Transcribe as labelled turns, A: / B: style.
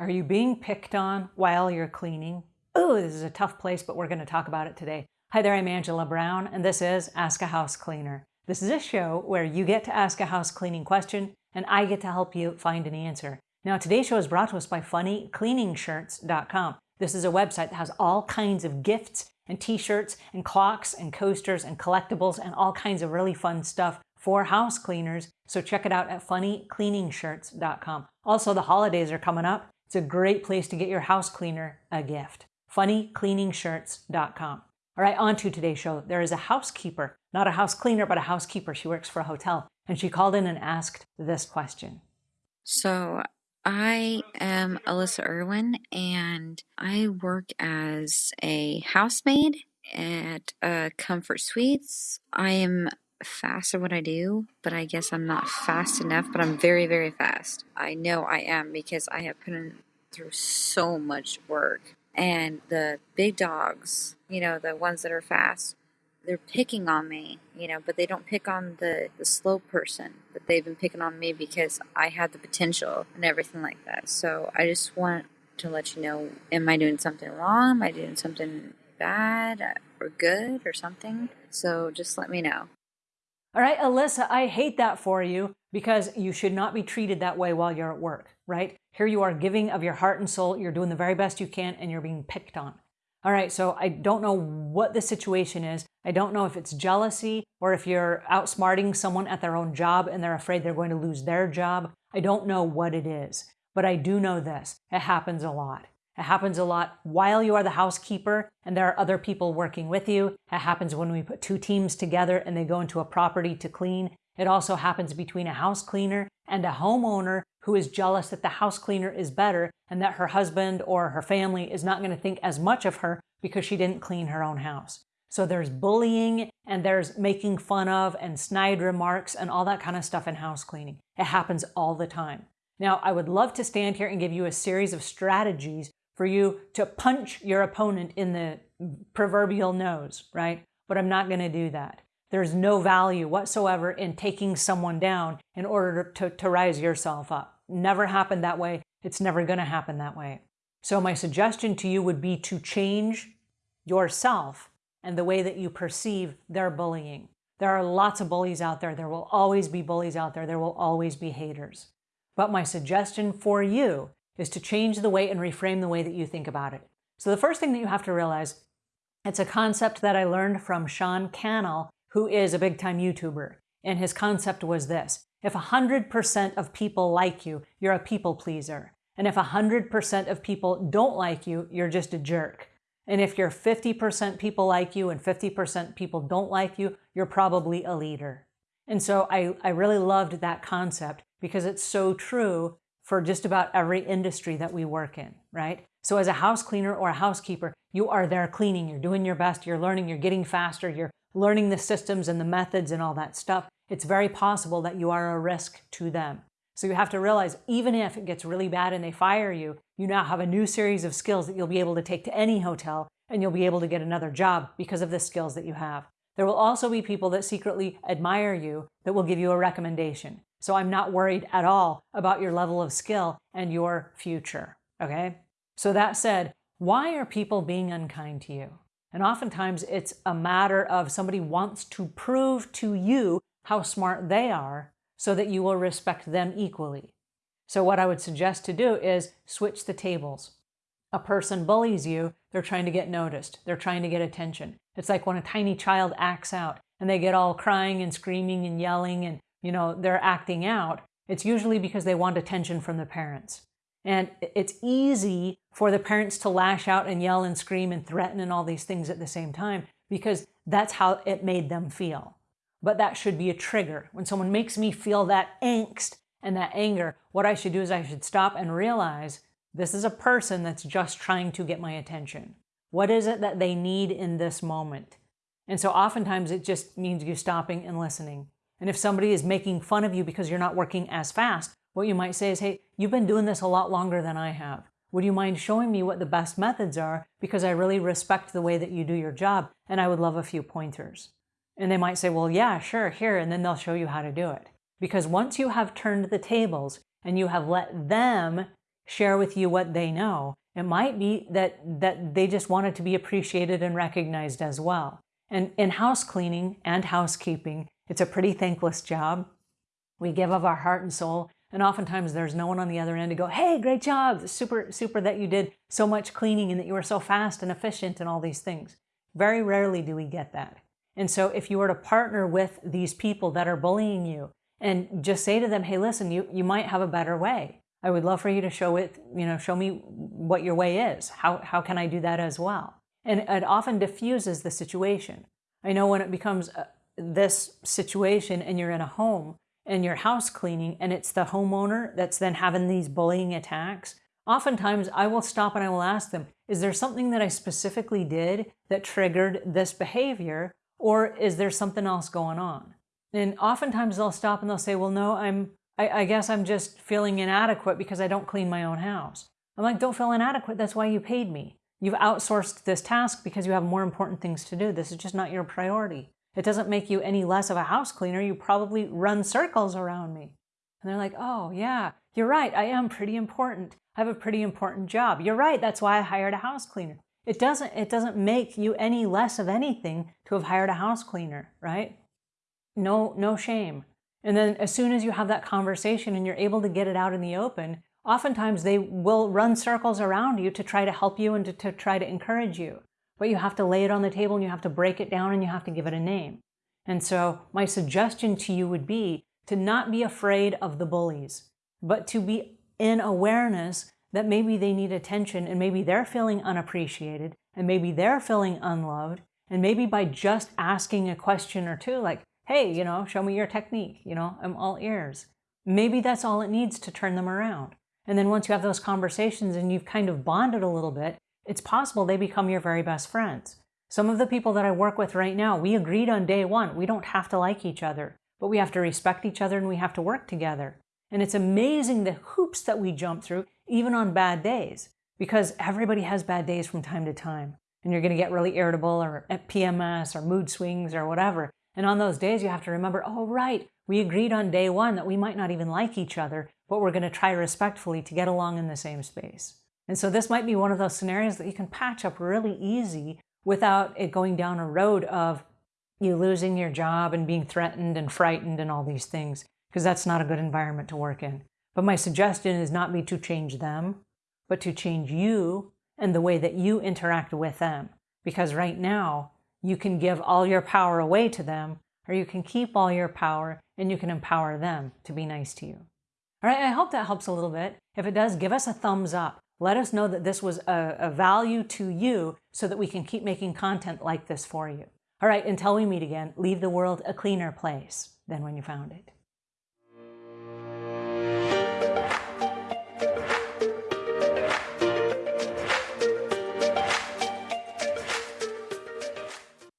A: Are you being picked on while you're cleaning? Oh, this is a tough place, but we're going to talk about it today. Hi there, I'm Angela Brown, and this is Ask a House Cleaner. This is a show where you get to ask a house cleaning question, and I get to help you find an answer. Now, today's show is brought to us by FunnyCleaningshirts.com. This is a website that has all kinds of gifts and t-shirts and clocks and coasters and collectibles and all kinds of really fun stuff for house cleaners. So check it out at funnycleaningshirts.com. Also, the holidays are coming up. It's a great place to get your house cleaner a gift. funnycleaningshirts.com. All right, on to today's show. There is a housekeeper, not a house cleaner, but a housekeeper. She works for a hotel, and she called in and asked this question.
B: So, I am Alyssa Irwin, and I work as a housemaid at uh, Comfort Suites. I am fast at what I do, but I guess I'm not fast enough, but I'm very, very fast. I know I am because I have put in through so much work. And the big dogs, you know, the ones that are fast, they're picking on me, you know, but they don't pick on the, the slow person. But they've been picking on me because I have the potential and everything like that. So I just want to let you know am I doing something wrong? Am I doing something bad or good or something? So just let me know.
A: All right, Alyssa, I hate that for you because you should not be treated that way while you're at work, right? Here you are giving of your heart and soul, you're doing the very best you can, and you're being picked on. All right, so I don't know what the situation is. I don't know if it's jealousy or if you're outsmarting someone at their own job and they're afraid they're going to lose their job. I don't know what it is, but I do know this. It happens a lot. It happens a lot while you are the housekeeper and there are other people working with you. It happens when we put two teams together and they go into a property to clean. It also happens between a house cleaner and a homeowner who is jealous that the house cleaner is better and that her husband or her family is not going to think as much of her because she didn't clean her own house. So there's bullying and there's making fun of and snide remarks and all that kind of stuff in house cleaning. It happens all the time. Now, I would love to stand here and give you a series of strategies for you to punch your opponent in the proverbial nose, right? But I'm not going to do that. There's no value whatsoever in taking someone down in order to, to rise yourself up. Never happened that way. It's never going to happen that way. So my suggestion to you would be to change yourself and the way that you perceive their bullying. There are lots of bullies out there. There will always be bullies out there. There will always be haters. But my suggestion for you is to change the way and reframe the way that you think about it. So the first thing that you have to realize, it's a concept that I learned from Sean Cannell, who is a big time YouTuber. And his concept was this. If 100% of people like you, you're a people pleaser. And if 100% of people don't like you, you're just a jerk. And if you're 50% people like you and 50% people don't like you, you're probably a leader. And so I, I really loved that concept because it's so true for just about every industry that we work in, right? So as a house cleaner or a housekeeper, you are there cleaning, you're doing your best, you're learning, you're getting faster, you're learning the systems and the methods and all that stuff. It's very possible that you are a risk to them. So you have to realize even if it gets really bad and they fire you, you now have a new series of skills that you'll be able to take to any hotel and you'll be able to get another job because of the skills that you have. There will also be people that secretly admire you that will give you a recommendation. So I'm not worried at all about your level of skill and your future. Okay? So that said, why are people being unkind to you? And oftentimes it's a matter of somebody wants to prove to you how smart they are so that you will respect them equally. So what I would suggest to do is switch the tables. A person bullies you, they're trying to get noticed. They're trying to get attention. It's like when a tiny child acts out and they get all crying and screaming and yelling and you know, they're acting out, it's usually because they want attention from the parents. And it's easy for the parents to lash out and yell and scream and threaten and all these things at the same time because that's how it made them feel. But that should be a trigger. When someone makes me feel that angst and that anger, what I should do is I should stop and realize this is a person that's just trying to get my attention. What is it that they need in this moment? And so oftentimes it just means you stopping and listening and if somebody is making fun of you because you're not working as fast, what you might say is, hey, you've been doing this a lot longer than I have. Would you mind showing me what the best methods are? Because I really respect the way that you do your job and I would love a few pointers. And they might say, well, yeah, sure, here. And then they'll show you how to do it. Because once you have turned the tables and you have let them share with you what they know. It might be that, that they just wanted to be appreciated and recognized as well. And in house cleaning and housekeeping, it's a pretty thankless job. We give of our heart and soul, and oftentimes there's no one on the other end to go, hey, great job, super, super that you did so much cleaning and that you were so fast and efficient and all these things. Very rarely do we get that. And so if you were to partner with these people that are bullying you and just say to them, hey, listen, you, you might have a better way. I would love for you to show it, you know, show me what your way is. How, how can I do that as well? And it often diffuses the situation. I know when it becomes uh, this situation and you're in a home and you're house cleaning and it's the homeowner that's then having these bullying attacks, oftentimes I will stop and I will ask them, is there something that I specifically did that triggered this behavior or is there something else going on? And oftentimes they'll stop and they'll say, well, no, I'm, I, I guess I'm just feeling inadequate because I don't clean my own house. I'm like, don't feel inadequate. That's why you paid me. You've outsourced this task because you have more important things to do. This is just not your priority. It doesn't make you any less of a house cleaner. You probably run circles around me. And they're like, oh, yeah, you're right. I am pretty important. I have a pretty important job. You're right. That's why I hired a house cleaner. It doesn't, it doesn't make you any less of anything to have hired a house cleaner, right? No, no shame. And then as soon as you have that conversation and you're able to get it out in the open, oftentimes they will run circles around you to try to help you and to, to try to encourage you. But you have to lay it on the table and you have to break it down and you have to give it a name. And so my suggestion to you would be to not be afraid of the bullies, but to be in awareness that maybe they need attention and maybe they're feeling unappreciated and maybe they're feeling unloved. And maybe by just asking a question or two, like, hey, you know, show me your technique, you know, I'm all ears. Maybe that's all it needs to turn them around. And then once you have those conversations and you've kind of bonded a little bit, it's possible they become your very best friends. Some of the people that I work with right now, we agreed on day one, we don't have to like each other, but we have to respect each other and we have to work together. And it's amazing the hoops that we jump through, even on bad days, because everybody has bad days from time to time. And you're going to get really irritable or at PMS or mood swings or whatever. And on those days, you have to remember, oh, right, we agreed on day one that we might not even like each other, but we're going to try respectfully to get along in the same space. And so this might be one of those scenarios that you can patch up really easy without it going down a road of you losing your job and being threatened and frightened and all these things because that's not a good environment to work in. But my suggestion is not be to change them, but to change you and the way that you interact with them. Because right now, you can give all your power away to them, or you can keep all your power and you can empower them to be nice to you. All right, I hope that helps a little bit. If it does, give us a thumbs up. Let us know that this was a, a value to you so that we can keep making content like this for you. All right, until we meet again, leave the world a cleaner place than when you found it.